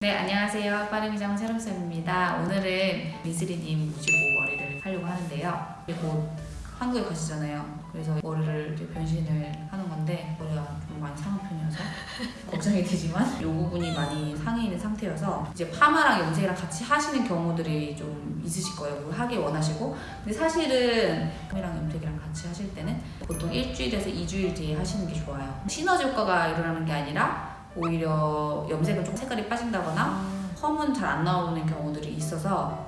네, 안녕하세요. 빠르미장 새롬쌤입니다. 오늘은 미스리님 모시고 머리를 하려고 하는데요. 곧 한국에 가시잖아요. 그래서 머리를 변신을 하는 건데 머리가 좀 많이 상한 편이어서 걱정이 되지만 이 부분이 많이 상해 있는 상태여서 이제 파마랑 염색이랑 같이 하시는 경우들이 좀 있으실 거예요. 뭐 하길 원하시고 근데 사실은 파마랑 염색이랑 같이 하실 때는 보통 일주일에서 2주일 뒤에 하시는 게 좋아요. 시너지 효과가 일어나는 게 아니라 오히려 염색은 좀 색깔이 빠진다거나 펌은 잘 안 나오는 경우들이 있어서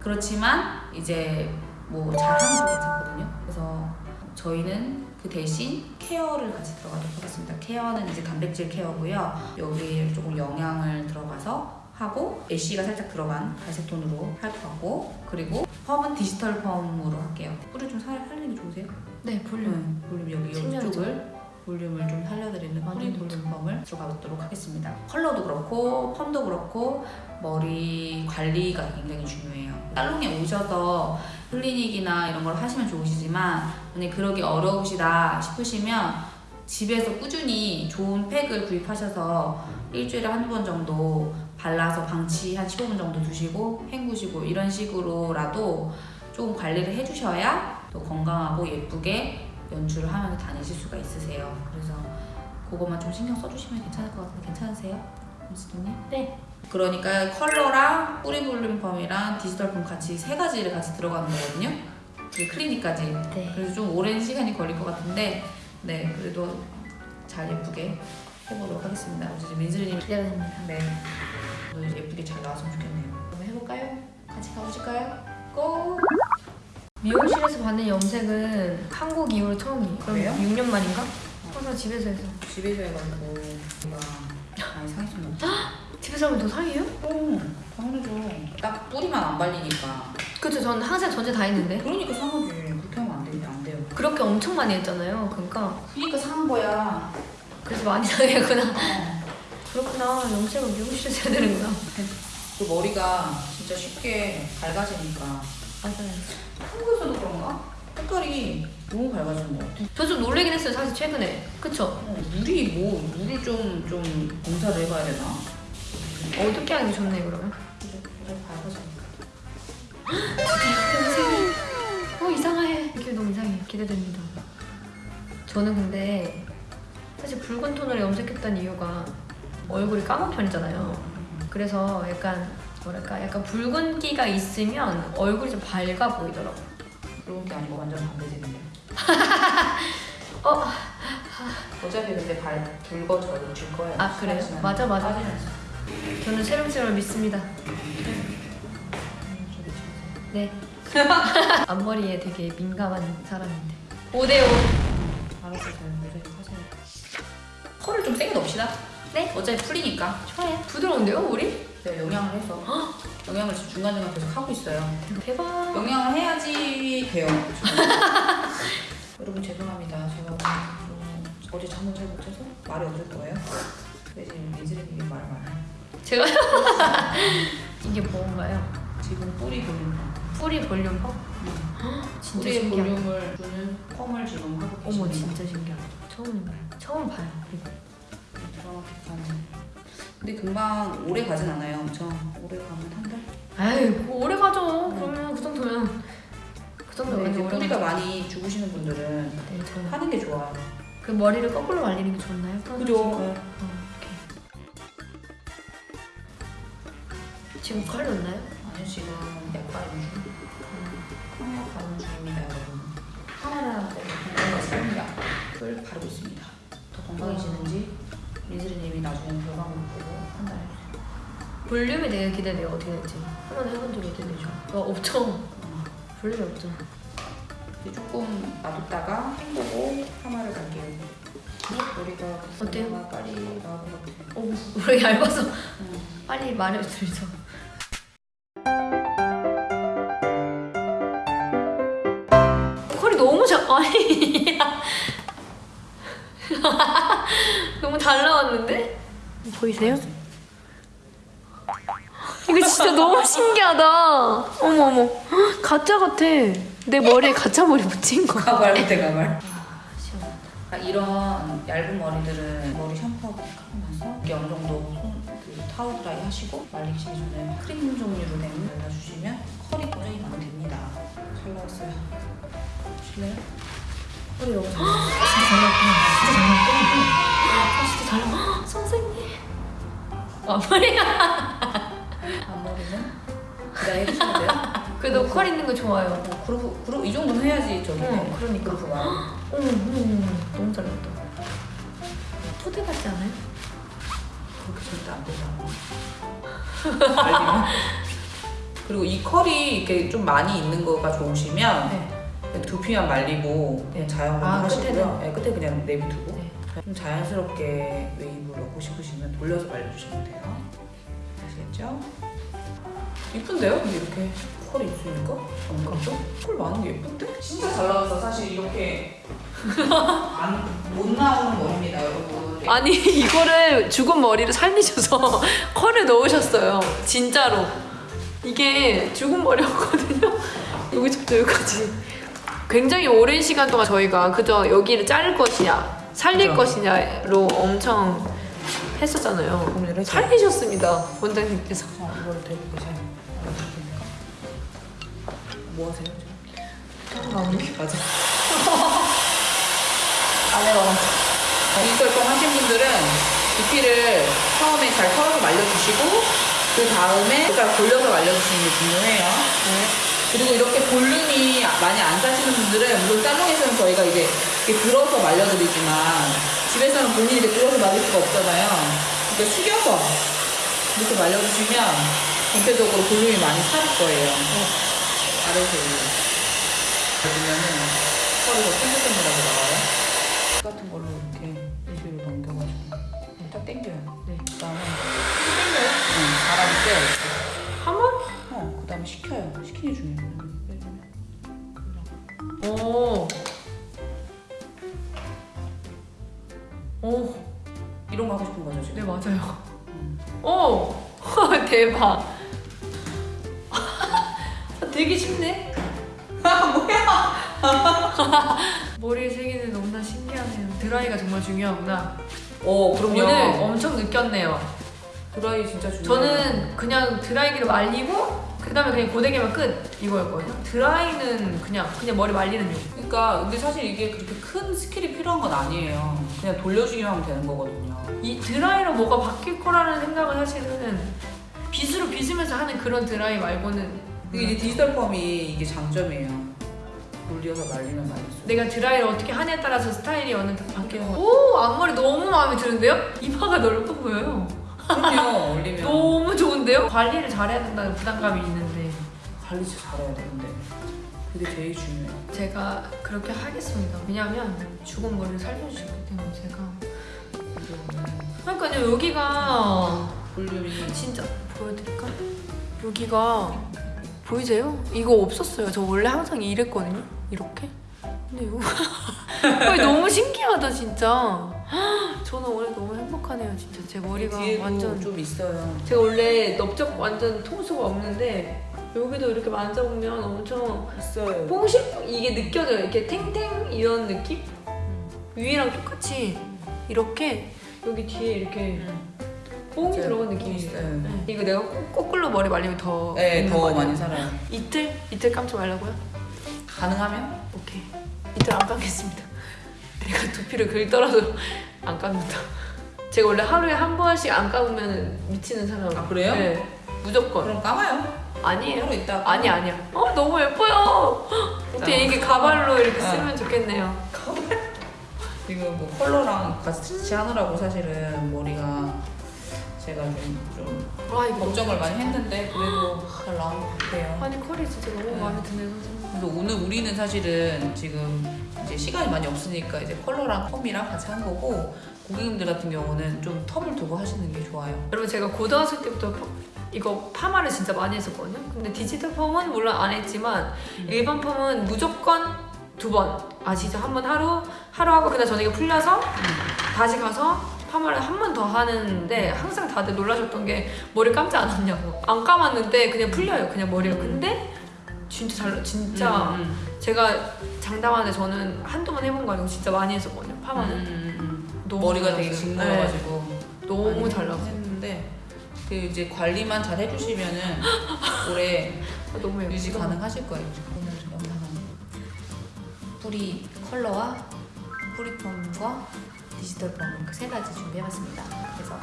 그렇지만 이제 뭐 잘하는 거 괜찮거든요. 그래서 저희는 그 대신 care를 같이 들어가도록 하겠습니다. care는 이제 단백질 care고요. 여기에 조금 영양을 들어가서 하고 ash가 살짝 들어간 갈색 톤으로 할것 같고 그리고 펌은 디지털 펌으로 할게요. 뿌리 좀 살, 살리는 게 좋으세요? 네, 볼륨. 음, 볼륨 여기. 이쪽을 볼륨을 좀 살려드리는 완전 뿌리 볼륨 펌을 들어가보도록 하겠습니다. 컬러도 그렇고 펌도 그렇고 머리 관리가 굉장히 중요해요. 살롱에 오셔서 클리닉이나 이런 걸 하시면 좋으시지만 만약 그러기 어려우시다 싶으시면 집에서 꾸준히 좋은 팩을 구입하셔서 일주일에 한두 번 정도 발라서 방치 한 15분 정도 두시고 헹구시고 이런 식으로라도 조금 관리를 해주셔야 또 건강하고 예쁘게 연출을 하면서 다니실 수가 있으세요. 그래서 그것만 좀 신경 써주시면 괜찮을 것 같은데 괜찮으세요? 미스도님? 네. 그러니까 컬러랑 뿌리 볼륨 펌이랑 디지털 펌 같이 세 가지를 같이 들어가는 거거든요. 그 클리닉까지. 네. 그래서 좀 오랜 시간이 걸릴 것 같은데 네 그래도 잘 예쁘게 해보도록 하겠습니다. 이제 민슬님 기대됩니다. 네 오늘 예쁘게 잘 나왔으면 좋겠네요. 그럼 해볼까요? 같이 가보실까요? 고! 미용실에서 받는 염색은 한국 이후로 처음이에요. 그럼 그래요? 6년 만인가? 항상 집에서 해서. 집에서 해가지고 뭔가 많이 상했으면 집에서 하면 더 상해요? 어, 당연하죠. 딱 뿌리만 안 발리니까. 그쵸, 저는 항상 전체 다 했는데. 그러니까 상하지. 그렇게 하면 안 돼, 안 돼요. 그렇게 엄청 많이 했잖아요. 그러니까. 그러니까 상한 거야. 그래서 많이 상했구나. 어. 그렇구나. 염색은 미용실에서 해야 되는구나. 그 머리가 진짜 쉽게 밝아지니까. 맞아요. 한국에서도 그런가? 색깔이 너무 밝아지는 것 같아. 저 좀 놀래긴 했어요, 사실 최근에. 그쵸? 어, 물이 뭐, 물을 좀, 좀 공사를 해봐야 되나? 어둡게 하는 게 좋네, 그러면. 어, 이상해. 이게 너무 이상해. 기대됩니다. 저는 근데 사실 붉은 톤으로 염색했던 이유가 얼굴이 까만 편이잖아요. 그래서 약간 뭐랄까 약간 붉은기가 있으면 얼굴이 좀 밝아 보이더라고. 그런 게 아니고 완전 반대지는데. 어, 어차피 근데 발 붉어져요. 질 거예요. 아, 그래요? 맞아, 맞아. 빠지면서. 저는 세rum쌤을 믿습니다. 지금. 네. 앞머리에 되게 민감한 사람인데. 5대5. 알았어, 잘 모자이크 하세요. 컬을 좀 세게 넣읍시다. 네. 어차피 풀리니까. 좋아요. 부드러운데요, 우리? 네, 영양을 해서. 영양을 지금 중간중간 계속 하고 있어요. 대박. 영양을 해야지 돼요. 여러분 죄송합니다. 제가 좀 어제 잠을 잘못 자서 말이 없을 거예요. 근데 지금 민슬이님이 말 많아요. 제가 이게 뭔가요? 지금 뿌리 볼륨. 뿌리 볼륨펌? 진짜 뿌리에 신기하다. 볼륨을 주는 펌을 지금 하고 어머 계십니다. 진짜 신기하다. 처음 봐요. 처음 봐요. 이거. 드라마틱한. 근데 금방 오래 가진 않아요. 엄청 오래 가면 한 달. 에이 뭐 오래 가죠. 그러면 그 정도면 그 정도면 오래 뿌리가. 많이 죽으시는 분들은 네, 저는 하는 게 좋아요. 그 머리를 거꾸로 말리는 게 좋나요? 그죠? 어, 오케이. 지금 컬 넣나요? 아니요 지금 약 바른 중. 항약 바른 중입니다 여러분. 하나하나 건강을 삽니다. 을 바르고 있습니다. 더 건강해지는지 민슬이님이 나중에 결과물 보고 판단해. 볼륨이 되게 기대돼요. 어떻게 될지. 한 번 해본 적이 기대되죠. 와 없죠. 볼륨이 없죠. 조금 놔뒀다가 헹구고 파마를 갈게요. 머리가 어때요? 빨리 나올 것 같아요. 어, 우리 얇아서 음. 빨리 말해주죠. 컬이 너무 잘 아니 너무 잘 나왔는데 보이세요? 이거 진짜 너무 신기하다. 어머 어머 가짜 같아. 내 머리에 가짜 머리 붙인 거. 가발 밑에 가발. 아, 시원하다. 이런 얇은 머리들은 머리 샴푸하고 이게 어느 정도 손, 그 타올 드라이 하시고 말리기 전에 크림 종류로 된 발라주시면 컬이 고정이 가면 됩니다. 잘 나왔어요. 보실래요? 컬이 너무 잘 나왔어요. 진짜 잘. 아, 나왔 선생님. 앞머리가. 앞머리는 그냥 해주시면 돼요. 그래도 컬 있는 거 좋아요. 뭐 그룹 그룹 이 정도는 해야지 저기. 어, 그러니까. 그룹가. 어머, 어머, 어머, 너무 잘 나왔다. 토대 같지 않아요? 그렇게 절대 안 되잖아. 그리고 이 컬이 이렇게 좀 많이 있는 거가 좋으시면 네. 두피만 말리고 그냥 자연광 아, 하시고요. 끝에는? 네, 끝에 그냥 내비두고 네. 좀 자연스럽게 웨이브를 넣고 싶으시면 돌려서 말려주시면 돼요. 아시겠죠? 이쁜데요? 근데 이렇게 컬이 있으니까 안 같죠? 컬 많은 게 예쁜데? 진짜 잘 나와서 사실 이렇게 안, 못 나오는 머리입니다, 여러분. 아니 이거를 죽은 머리를 살리셔서 컬을 넣으셨어요 진짜로 이게 죽은 머리였거든요 여기서부터 여기까지 굉장히 오랜 시간 동안 저희가 그저 여기를 자를 것이냐 살릴 그죠. 것이냐로 엄청 했었잖아요 고민을 했죠. 살리셨습니다 원장님께서 자, 이걸 대고 계세요. 뭐 하세요? 아, 맞아. 안에 와. 디지털펌 하신 분들은 두피를 처음에 잘 털어서 말려주시고 그 다음에 잘 돌려서 말려주시는 게 중요해요. 그리고 이렇게 볼륨이 많이 안 사시는 분들은 물론 살롱에서는 저희가 이제 이렇게 들어서 말려드리지만 집에서는 본인이 이렇게 들어서 말릴 수가 없잖아요. 그러니까 숙여서 이렇게 말려주시면 전체적으로 볼륨이 많이 살 거예요. 아래서 보면은 털이 더 탱글탱글하게 나와요. 대박. 되게 쉽네. 뭐야? 머리에 새기는 너무나 신기하네요. 드라이가 정말 중요하구나. 어, 그럼요. 오늘 엄청 느꼈네요. 드라이 진짜 중요해요. 저는 그냥 드라이기로 말리고 그다음에 그냥 고데기만 끝 이거였거든요. 드라이는 그냥 그냥 머리 말리는 용. 그러니까 근데 사실 이게 그렇게 큰 skill이 필요한 건 아니에요. 그냥 돌려주기만 하면 되는 거거든요. 이 드라이로 뭐가 바뀔 거라는 생각을 사실은 빗으로 빗으면서 하는 그런 드라이 말고는 이게 이제 디지털 펌이 이게 장점이에요. 돌려서 말리면 말릴수록. 내가 드라이를 어떻게 하냐에 따라서 스타일이 어느 바뀌는 거. 오 앞머리 너무 마음에 드는데요? 이마가 넓어 보여요. 그럼요, 올리면. 너무 좋은데요? 관리를 잘해야 된다는 부담감이 있는데 관리 잘해야 되는데. 그게 제일 중요해요. 제가 그렇게 하겠습니다. 왜냐하면 죽은 머리를 살려주셨기 때문에 제가 그러니까요 여기가 볼륨이 진짜 보여드릴까? 여기가 보이세요? 이거 없었어요. 저 원래 항상 이랬거든요. 이렇게. 근데 이거 너무 신기하다 진짜. 저는 오늘 너무 행복하네요 진짜. 제 머리가 완전 좀 있어요. 제가 원래 넓적 완전 통수가 없는데 여기도 이렇게 만져보면 엄청 있어요. 뽕실 이게 느껴져요. 이렇게 탱탱 이런 느낌? 위랑 똑같이 이렇게 여기 뒤에 이렇게 뽕이. 들어간 느낌이 있어요. 있어요. 네. 이거 내가 거- 거꾸로 머리 말리면 더 네, 있는 더거 아니에요? 많이 살아요. 이틀 이틀 감지 말라고요? 가능하면? 오케이 이틀 안 감겠습니다. 내가 두피를 긁더라도 안 감는다. 제가 원래 하루에 한 번씩 안 감으면 미치는 사람. 아, 그래요? 네, 무조건. 그럼 감아요. 아니에요. 하루 있다. 아니 아니야. 어 너무 예뻐요. 어떻게 이게 가발로 이렇게 어. 쓰면 좋겠네요. 지금 뭐 컬러랑 같이 하느라고 사실은 머리가 제가 좀, 좀와 이거 걱정을 많이 했는데 그래도 잘 나온 것 같아요. 아니 컬이 진짜 너무 네. 마음에 드네요. 그래서 오늘 우리는 사실은 지금 이제 시간이 많이 없으니까 이제 컬러랑 펌이랑 같이 한 거고 고객님들 같은 경우는 좀 텀을 두고 하시는 게 좋아요. 여러분 제가 고등학생 때부터 펌- 이거 파마를 진짜 많이 했었거든요. 근데 디지털 펌은 물론 안 했지만 음. 일반 펌은 무조건 두 번 아시죠? 한번 하루 하루 하고 그다음 저녁에 풀려서 다시 가서 파마를 한 번 더 하는데 항상 다들 놀라셨던 게 머리 감지 않았냐고 안 감았는데 그냥 풀려요 그냥 머리가 근데 진짜 잘 진짜 음, 음, 제가 장담하는데 저는 한두 번 해본 거 아니고 진짜 많이 했었거든요 음, 파마는 음, 음. 너무 머리가 잘 되게. 징그러가지고 네, 너무 잘 나왔어요 했는데 그 이제 관리만 잘 해주시면은 오래 아. 유지 가능하실 거예요. 오늘 영상은 뿌리 컬러와 뿌리펌과 디지털 펌그세 가지 준비해봤습니다. 그래서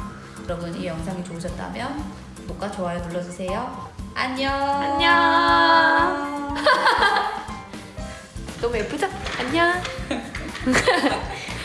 여러분 이 영상이 좋으셨다면 구독과 좋아요 눌러주세요. 안녕. 안녕. 너무 예쁘죠? 안녕.